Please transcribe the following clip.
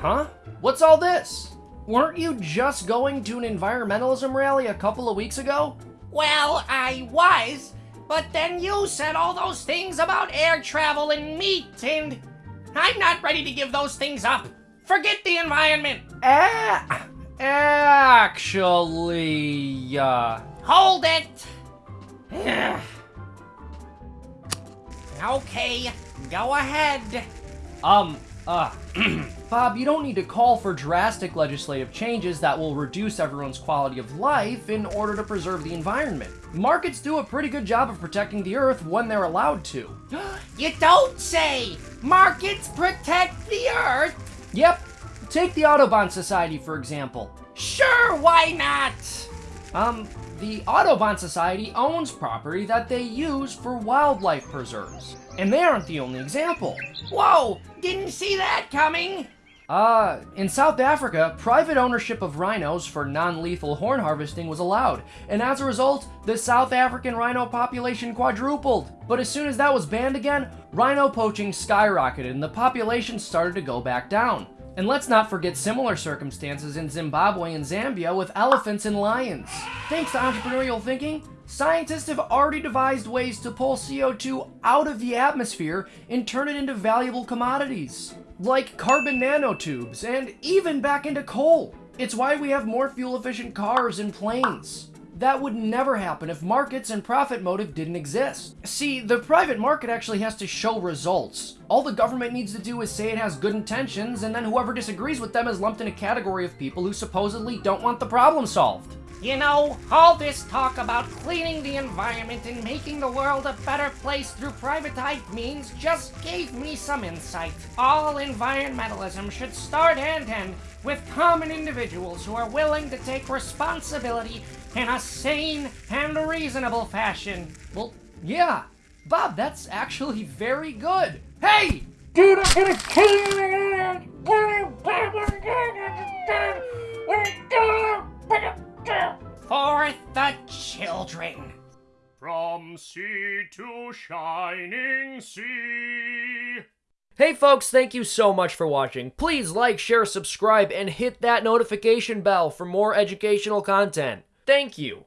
Huh? What's all this? Weren't you just going to an environmentalism rally a couple of weeks ago? Well, I was, but then you said all those things about air travel and meat, and I'm not ready to give those things up. Forget the environment. Ah, actually, uh, Hold it. okay, go ahead. um, uh, Bob, you don't need to call for drastic legislative changes that will reduce everyone's quality of life in order to preserve the environment. Markets do a pretty good job of protecting the earth when they're allowed to. You don't say. Markets protect the earth. Yep, take the Audubon Society for example. Sure, why not? Um, the Audubon Society owns property that they use for wildlife preserves. And they aren't the only example. Whoa, didn't see that coming. Uh, in South Africa, private ownership of rhinos for non-lethal horn harvesting was allowed, and as a result, the South African rhino population quadrupled. But as soon as that was banned again, rhino poaching skyrocketed and the population started to go back down. And let's not forget similar circumstances in Zimbabwe and Zambia with elephants and lions. Thanks to entrepreneurial thinking, scientists have already devised ways to pull CO2 out of the atmosphere and turn it into valuable commodities, like carbon nanotubes and even back into coal. It's why we have more fuel-efficient cars and planes. That would never happen if markets and profit motive didn't exist. See, the private market actually has to show results. All the government needs to do is say it has good intentions, and then whoever disagrees with them is lumped in a category of people who supposedly don't want the problem solved. You know, all this talk about cleaning the environment and making the world a better place through privatized means just gave me some insight. All environmentalism should start and end with common individuals who are willing to take responsibility in a sane and reasonable fashion. Well, yeah. Bob, that's actually very good. Hey! Dude, I'm gonna kill you! Children. From sea to shining sea. Hey folks, thank you so much for watching. Please like, share, subscribe, and hit that notification bell for more educational content. Thank you.